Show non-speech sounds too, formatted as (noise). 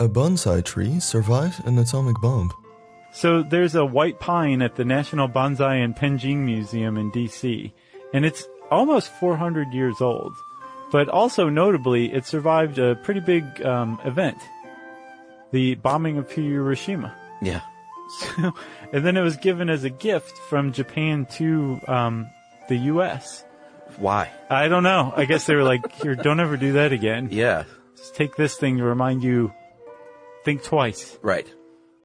A bonsai tree survived an atomic bomb. So there's a white pine at the National Bonsai and Penjing Museum in DC, and it's almost 400 years old. But also notably, it survived a pretty big um, event, the bombing of Hiroshima. Yeah. So, (laughs) and then it was given as a gift from Japan to um, the U.S. Why? I don't know. I guess they were like, "Here, don't ever do that again. Yeah. Just take this thing to remind you. Think twice." Right.